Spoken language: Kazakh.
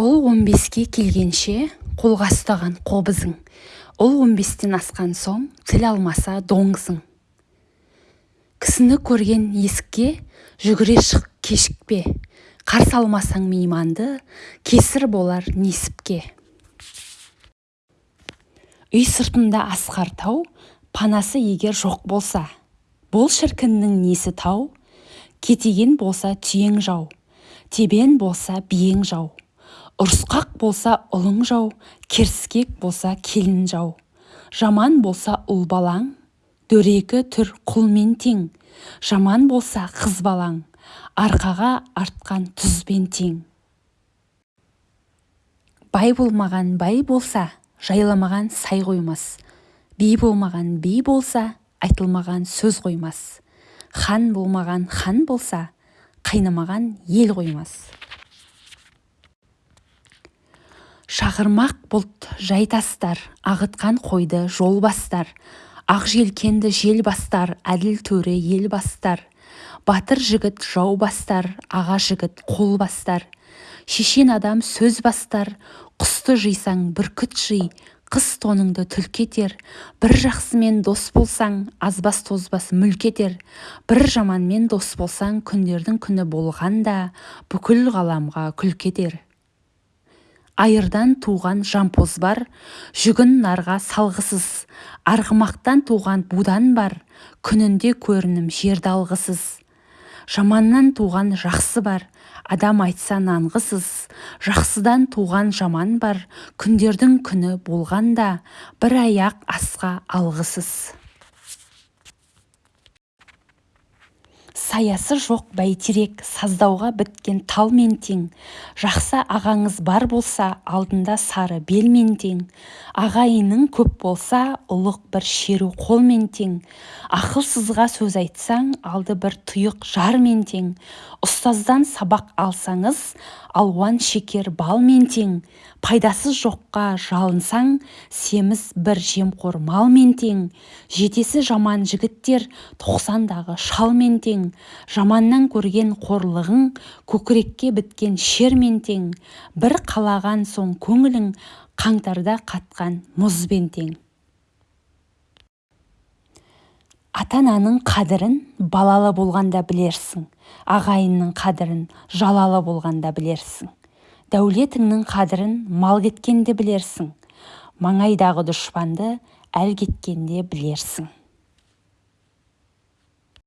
ұл он беске келгенше қолға ұстаған қобызың. Ұл он бестен асқан соң тіл алмаса доңызың. Кісіні көрген есікке жүгіре шық кешікпе. Қарсы алмасаң мейманды кесір болар несіпке. Үй сыртында асқар тау панасы егер жоқ болса. Бұл шіркіннің несі тау? Кетеген болса түйең жау тебен болса биең жау. Ұрысқақ болса ұлың жау керіскек болса келін жау. Жаман болса ұл балаң дөрекі түр құлмен тең. Жаман болса қыз балаң арқаға артқан тұзбен тең. Бай болмаған бай болса жайламаған сай қоймас. Би болмаған би болса айтылмаған сөз қоймас. Хан болмаған хан болса қайнамаған ел қоймас. Шағырмақ бұлт жайтастар ағытқан қойды жол бастар ақ желкенді жел бастар әділ төре ел бастар батыр жігіт жау бастар аға жігіт қол бастар шешен адам сөз бастар құсты жисаң бүркіт жи қыс тоныңды түлкі етер бір жақсымен дос болсаң азбас тозбас мүлк етер бір жаманмен дос болсаң күндердің күні болғанда бүкіл ғаламға күлкі етер. Айырдан туған жампоз бар жүгін нарға салғысыз. Арғымақтан туған будан бар күнінде көрінім жерді алғысыз. Жаманнан туған жақсы бар адам айтса нанғысыз. Жақсыдан туған жаман бар күндердің күні болғанда бір аяқ асқа алғысыз. Саясы жоқ бәйтерек саздауға біткен талмен тең. Жақсы ағаңыз бар болса алдында сары белмен тең. Ағайының көп болса ұлық бір шеру қолмен тең. Ақылсызға сөз айтсаң алды бір тұйық жармен тең. Ұстаздан сабақ алсаңыз алуан шекер балмен тең. Пайдасыз жоққа жалынсаң семіз бір жемқор малмен тең. Жетесі жаман жігіттер тоқсандағы шалмен тең. Жаманнан көрген қорлығың көкірекке біткен шермен тең. Бір қалаған соң көңілің қаңтарда қатқан мұзбен тең. Ата-ананың қадірін балалы болғанда білерсің. Ағайынның қадірін жалалы болғанда білерсің. Дәулетіңнің қадірін мал кеткенде білерсің. Маңайдағы дұшпанды әл кеткенде білерсің.